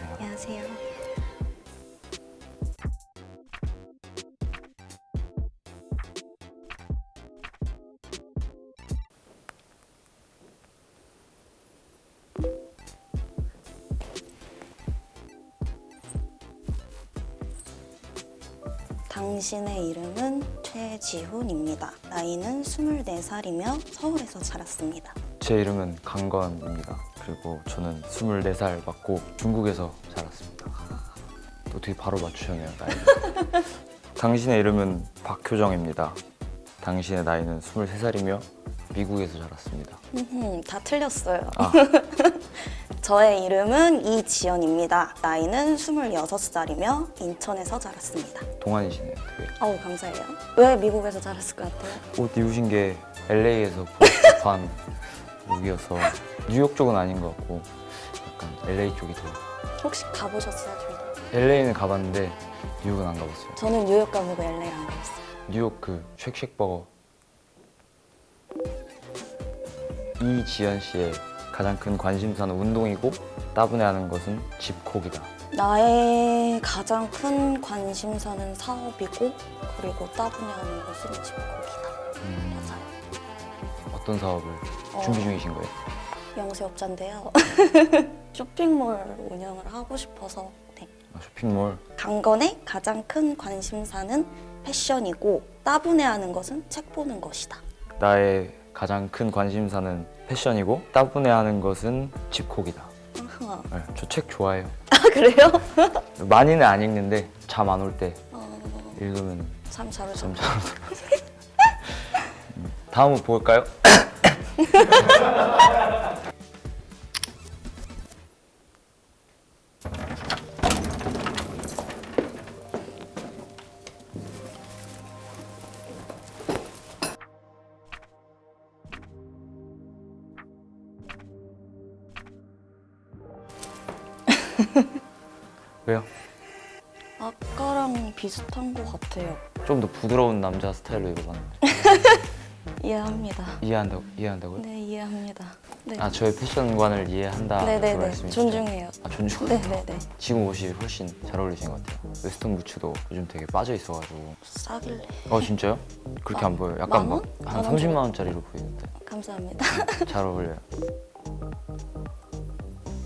안녕하세요. 안녕하세요. 당신의 이름은 최지훈입니다. 나이는 24살이며 서울에서 자랐습니다. 제 이름은 강건입니다. 그리고 저는 24살 맞고 중국에서 자랐습니다. 어떻게 바로 맞추셨네요, 나이. 당신의 이름은 박효정입니다. 당신의 나이는 23살이며 미국에서 자랐습니다. 다 틀렸어요. 아. 저의 이름은 이지연입니다. 나이는 26살이며 인천에서 자랐습니다. 동안이시네요, 되게. 어우, 감사해요. 왜 미국에서 자랐을 것 같아요? 옷 입으신 게 LA에서 보 룩이어서 뉴욕 쪽은 아닌 것 같고 약간 LA 쪽이 더 혹시 가보셨어요? LA는 가봤는데 뉴욕은 안 가봤어요. 저는 뉴욕 가보고 LA 안 가봤어요. 뉴욕 그 쉑쉑버거 이지연 씨의 가장 큰 관심사는 운동이고 따분해하는 것은 집콕이다. 나의 가장 큰 관심사는 사업이고 그리고 따분해하는 것은 집콕이다. 음. 어떤 사업을 어. 준비 중이신 거예요? 영세업자인데요. 쇼핑몰 운영을 하고 싶어서 네. 아, 쇼핑몰. 강건의 가장 큰 관심사는 패션이고 따분해하는 것은 책 보는 것이다. 나의 가장 큰 관심사는 패션이고 따분해하는 것은 집콕이다. 네, 저책 좋아해요. 아 그래요? 많이는 안 읽는데 잠 안 올때 어, 읽으면 참 잘하죠. 참잘 오더라고요. 음, 다음은 볼까요? 왜요? 아까랑 비슷한 것 같아요. 좀 더 부드러운 남자 스타일로 입어봤는데 이해합니다. 이해한다고 이해한다고요? 네 이해합니다. 네. 아 저의 패션관을 이해한다 그 네네네 말씀이시죠? 존중해요. 아 존중. 네 네 네 지금 옷이 훨씬 잘 어울리신 것 같아요. 웨스턴 부츠도 요즘 되게 빠져 있어가지고. 싸길래 어 진짜요? 그렇게 안 보여요. 약간? 막한만원 30만 정도? 원짜리로 보이는데 감사합니다. 잘 어울려요.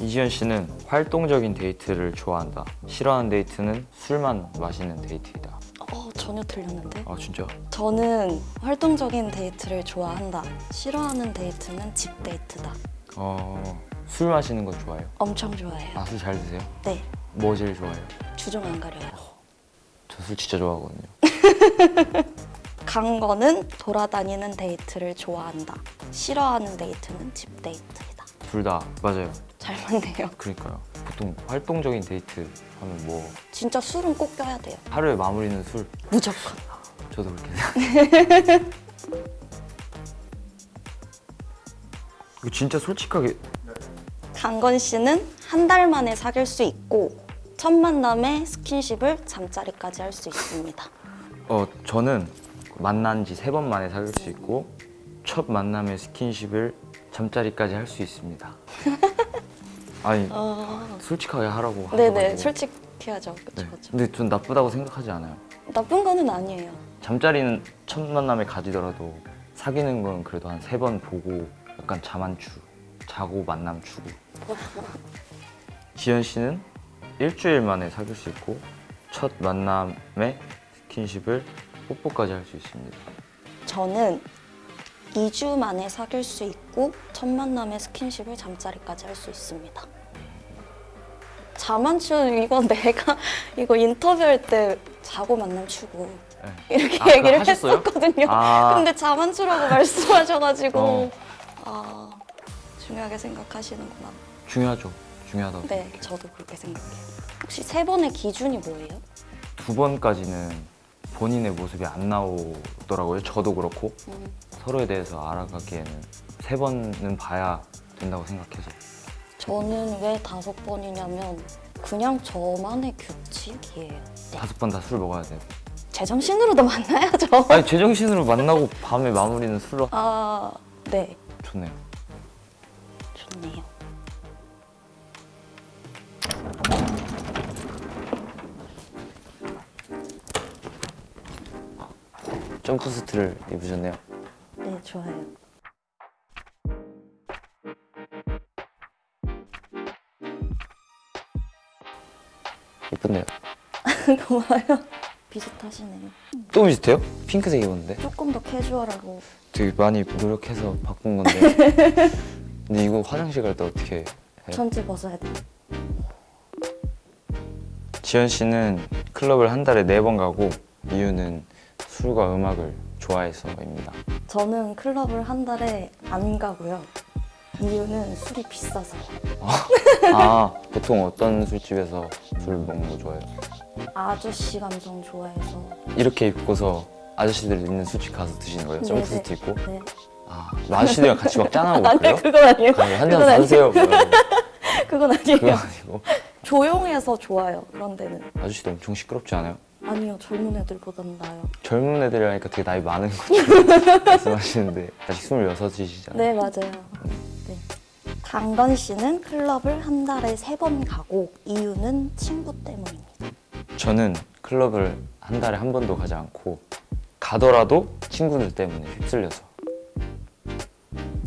이지연 씨는 활동적인 데이트를 좋아한다. 싫어하는 데이트는 술만 마시는 데이트이다. 어 전혀 틀렸는데? 아 진짜? 저는 활동적인 데이트를 좋아한다. 싫어하는 데이트는 집 데이트다. 어 술 마시는 건 좋아해요. 엄청 좋아해요. 아 술 잘 드세요? 네 뭐 제일 좋아해요? 주종 안 가려요. 저 술 진짜 좋아하거든요. 강건은 돌아다니는 데이트를 좋아한다. 싫어하는 데이트는 집 데이트이다. 둘 다 맞아요. 잘 맞네요. 그러니까요. 보통 활동적인 데이트 하면 뭐 진짜 술은 꼭 껴야 돼요. 하루에 마무리는 술 무조건. 저도 그렇게 생각해요. 이거 진짜 솔직하게 강건 씨는 한 달 만에 사귈 수 있고 첫 만남에 스킨십을 잠자리까지 할 수 있습니다. 어 저는 만난 지 세 번 만에 사귈 수 있고 첫 만남에 스킨십을 잠자리까지 할 수 있습니다. 아니 어... 솔직하게 하라고 네네. 솔직해야죠. 그쵸 네. 그쵸. 근데 전 나쁘다고 생각하지 않아요. 나쁜 거는 아니에요. 잠자리는 첫 만남에 가지더라도 사귀는 건 그래도 한 세 번 보고 약간 자만 추 자고 만남 추구 지연 씨는 일주일 만에 사귈 수 있고 첫 만남에 스킨십을 뽀뽀까지 할 수 있습니다 저는 2주 만에 사귈 수 있고 첫 만남에 스킨십을 잠자리까지 할 수 있습니다. 자만추 이거 내가 이거 인터뷰할 때 자고 만남 추고 네. 이렇게 아, 얘기를? 했었거든요. 아. 근데 자만추라고 말씀하셔가지고 어. 아 중요하게 생각하시는구나. 중요하죠 중요하다고 네, 생각해요 저도 그렇게 생각해요. 혹시 세 번의 기준이 뭐예요? 두 번까지는 본인의 모습이 안 나오더라고요 저도 그렇고 음, 서로에 대해서 알아가기에는 세 번은 봐야 된다고 생각해서. 저는 왜 다섯 번이냐면 그냥 저만의 규칙이에요. 네. 다섯 번 다 술 먹어야 돼요. 제정신으로도 만나야죠 아니 제정신으로 만나고 밤에 마무리는 술로? 아... 네. 좋네요. 좋네요. 점프스트를 입으셨네요. 네, 좋아요. 예쁜데요. 고마워요. 비슷하시네요. 또 비슷해요? 핑크색 입었는데? 조금 더 캐주얼하고 되게 많이 노력해서 바꾼 건데. 근데 이거 화장실 갈 때 어떻게 해요? 전체 벗어야 돼요. 지현 씨는 클럽을 한 달에 네 번 가고 이유는 술과 음악을 좋아해서입니다. 저는 클럽을 한 달에 안 가고요. 이유는 술이 비싸서요. 아 보통 어떤 술집에서 술 먹는 거 좋아해요? 아저씨 감성 좋아해서. 이렇게 입고서 아저씨들 있는 술집 가서 드시는 거예요? 점프스트 입고? 네. 아 아저씨들이랑 같이 막 짠하고 아니, 그래요? 그건 아니에요. 한잔 그건 아니에요. 사주세요. 뭐. 그건 아니에요. 그거 아니고 조용해서 좋아요. 그런 데는. 아저씨도 엄청 시끄럽지 않아요? 아니요, 젊은 애들보단 나아요. 젊은 애들이라니까 되게 나이 많은 것처럼 말씀하시는데 아직 26이시잖아요. 네, 맞아요. 네. 강건 씨는 클럽을 한 달에 세 번 가고 이유는 친구 때문입니다. 저는 클럽을 한 달에 한 번도 가지 않고 가더라도 친구들 때문에 휩쓸려서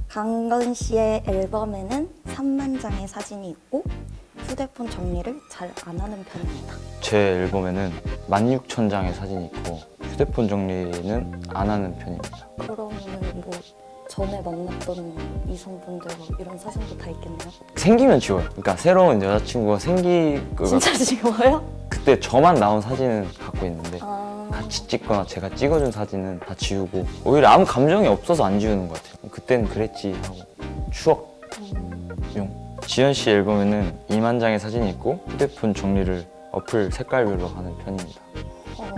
강건 씨의 앨범에는 3만 장의 사진이 있고 휴대폰 정리를 잘 안 하는 편입니다. 제 앨범에는 16,000장의 사진이 있고 휴대폰 정리는 안 하는 편입니다. 그러면은 뭐 전에 만났던 이성분들 뭐 이런 사진도 다 있겠네요. 생기면 지워요. 그러니까 새로운 여자친구가 생기고 진짜 지워요? 그때 저만 나온 사진은 갖고 있는데 아, 같이 찍거나 제가 찍어준 사진은 다 지우고 오히려 아무 감정이 없어서 안 지우는 것 같아요. 그때는 그랬지 하고 추억용. 음, 지현 씨 앨범에는 2만 장의 사진이 있고 휴대폰 정리를 어플 색깔별로 하는 편입니다. 어,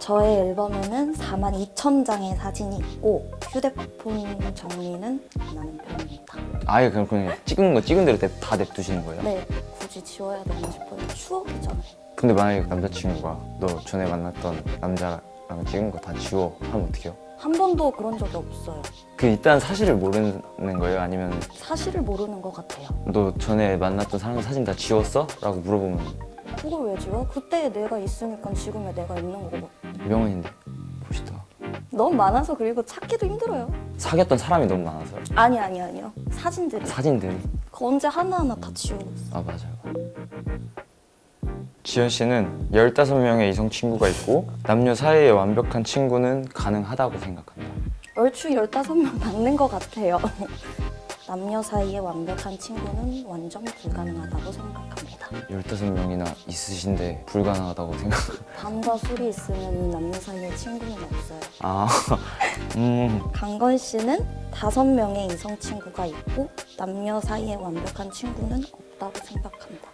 저의 앨범에는 4만 2천 장의 사진이 있고 휴대폰 정리는 안 하는 편입니다. 아예 그냥 그냥 찍은 거 찍은 대로 다 냅두시는 거예요? 네, 굳이 지워야 되나 싶어요. 추억이잖아요. 근데 만약에 남자친구가 너 전에 만났던 남자랑 찍은 거 다 지워 하면 어떡해요? 한 번도 그런 적이 없어요. 그 일단 사실을 모르는 거예요? 아니면 사실을 모르는 것 같아요. 너 전에 만났던 사람 사진 다 지웠어? 라고 물어보면 그걸 왜 지워? 그때 내가 있으니까 지금의 내가 있는 거고. 명언인데 멋있다 너무 많아서 그리고 찾기도 힘들어요. 사귀었던 사람이 너무 많아서 아니 아니 아니요. 사진들이. 사진들이 그 언제 하나하나 다 지우고 있어. 아 맞아요 지현 씨는 15명의 이성 친구가 있고 남녀 사이에 완벽한 친구는 가능하다고 생각한다 얼추 15명 맞는 것 같아요. 남녀 사이에 완벽한 친구는 완전 불가능하다고 생각합니다. 15명이나 있으신데 불가능하다고 생각 밤과 술이 있으면 남녀 사이에 친구는 없어요. 아, 음, 강건 씨는 다섯 명의 이성 친구가 있고 남녀 사이에 완벽한 친구는 없다고 생각한다.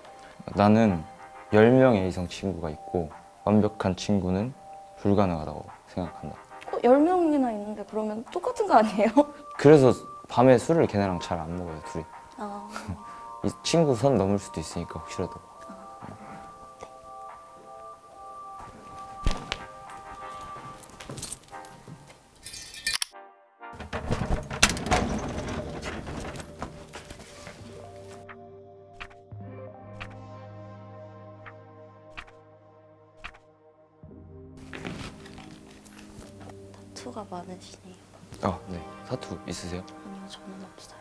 나는 10명의 이성 친구가 있고 완벽한 친구는 불가능하다고 생각한다. 어, 10명이나 있는데 그러면 똑같은 거 아니에요? 그래서 밤에 술을 걔네랑 잘 안 먹어요 둘이. 아, 이 친구 선 넘을 수도 있으니까 혹시라도 투가 많으시네요. 아, 네 사투 있으세요? 아니요, 저는 없어요.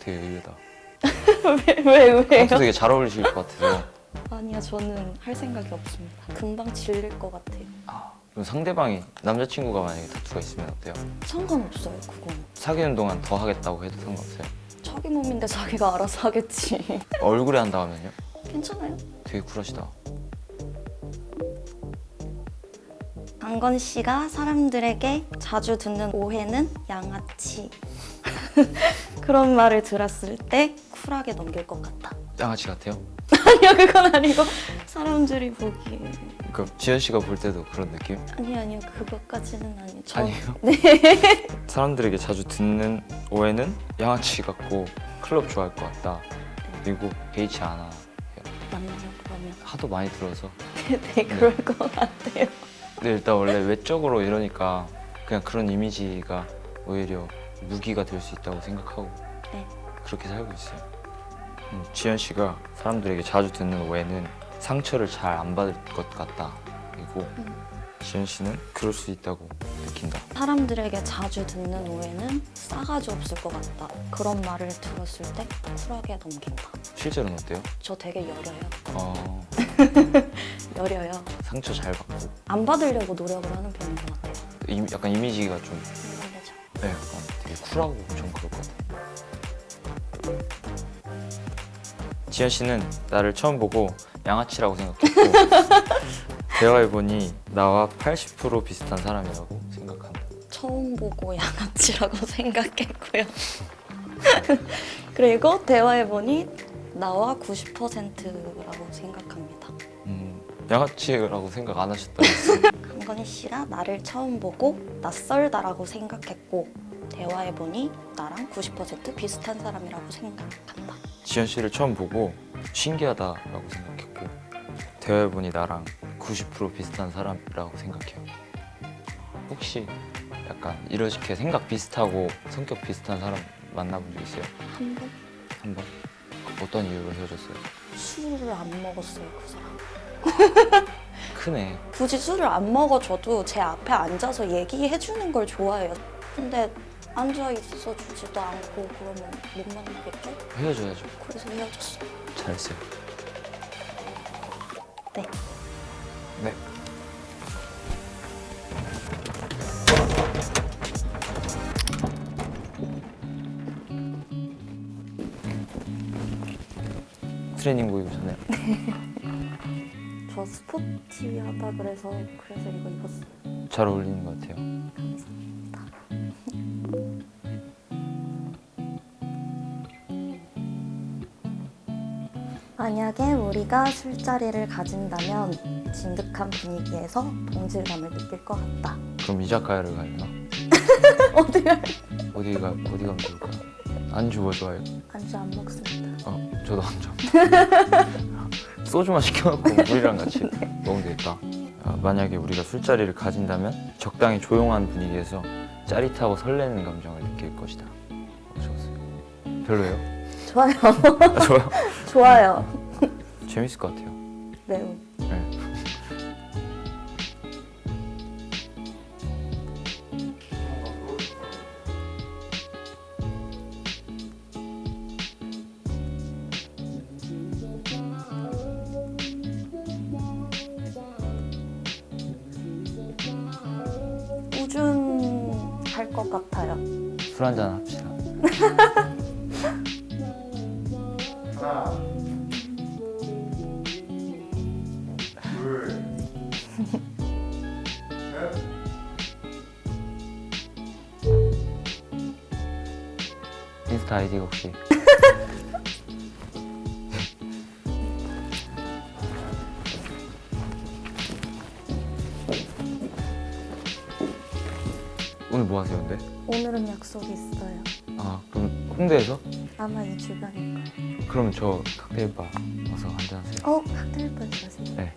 되게 의외다 왜, 왜, 왜요? 사투 되게 잘 어울리실 것 같아서 아니요, 저는 할 생각이 없습니다. 금방 질릴 것 같아요. 아, 그럼 상대방이 남자친구가 만약에 타투가 있으면 어때요? 상관없어요, 그건. 사귀는 동안 더 하겠다고 해도 상관없어요? 자기 몸인데 자기가 알아서 하겠지. 얼굴에 한다 하면요? 괜찮아요? 되게 쿨하시다 강건 씨가 사람들에게 자주 듣는 오해는 양아치. 그런 말을 들었을 때 쿨하게 넘길 것 같다. 양아치 같아요? 아니요, 그건 아니고 사람들이 보기에 그 지현 씨가 볼 때도 그런 느낌? 아니 아니요, 그것까지는 아니요. 저 아니에요? 사람들에게 자주 듣는 오해는 양아치 같고 클럽 좋아할 것 같다 그리고 개의치 않아 맞나요, 그러면? 하도 많이 들어서 네, 그럴 것 같아요. 근데 일단 원래 외적으로 이러니까 그냥 그런 이미지가 오히려 무기가 될 수 있다고 생각하고 네. 그렇게 살고 있어요. 음, 지현 씨가 사람들에게 자주 듣는 오해는 상처를 잘 안 받을 것 같다. 그리고 지현 씨는 그럴 수 있다고 느낀다. 사람들에게 자주 듣는 오해는 싸가지 없을 것 같다. 그런 말을 들었을 때 쿨하게 넘긴다. 실제로는 어때요? 저 되게 여려요. 어, 여려요. 상처 잘 받고 안 받으려고 노력을 하는 편인 것 같아요. 이- 약간 이미지가 좀. 네, 약간 되게 쿨하고 좀 그럴 것 같아요. 지현 씨는 나를 처음 보고 양아치라고 생각했고 대화해보니 나와 80% 비슷한 사람이라고 생각한다. 처음 보고 양아치라고 생각했고요. 그리고 대화해보니 나와 90%라고 생각합니다. 음, 양아치라고 생각 안 하셨다면서요? 강건희 씨가 나를 처음 보고 낯설다라고 생각했고 대화해보니 나랑 90% 비슷한 사람이라고 생각한다. 지현 씨를 처음 보고 신기하다라고 생각했고 대화해보니 나랑 90% 비슷한 사람이라고 생각해요. 혹시 약간 이렇게 생각 비슷하고 성격 비슷한 사람 만나본 적 있어요? 한 번 한 번? 어떤 이유로 헤어졌어요? 술을 안 먹었어요, 그 사람. 크네. 굳이 술을 안 먹어줘도 제 앞에 앉아서 얘기해주는 걸 좋아해요. 근데 앉아 있어 주지도 않고 그러면 못 만나겠죠? 헤어져야죠. 그래서 헤어졌어요. 잘했어요. 네. 네. 트레이닝복 입으셨네요. 저 스포티하다 그래서 그래서 이거 입었어요. 잘 어울리는 것 같아요. 만약에 우리가 술자리를 가진다면 진득한 분위기에서 동질감을 느낄 것 같다. 그럼 이자카야를 갈래나? 어디가 어디가 어디 가면 좋을까? 안주 뭐 좋아해요? 안주 안 먹습니다. 어, 저도 안주. 소주만 시켜놓고 물이랑 같이 먹으면 되겠다. 아, 만약에 우리가 술자리를 가진다면 적당히 조용한 분위기에서 짜릿하고 설레는 감정을 느낄 것이다. 어떠셨어요? 별로예요? 좋아요. 아, 좋아요. 좋아요. 재밌을 것 같아요. 매우. 네. 꾸준할 것 같아요. 술 한잔 합시다. 인스타 아이디가 혹시 오늘 뭐 하세요, 근데? 오늘은 약속이 있어요. 아, 그럼 홍대에서? 아마 이 주변일 거예요. 그럼 저 칵테일바 와서 한잔 하세요. 어? 칵테일 바지 마세요. 네.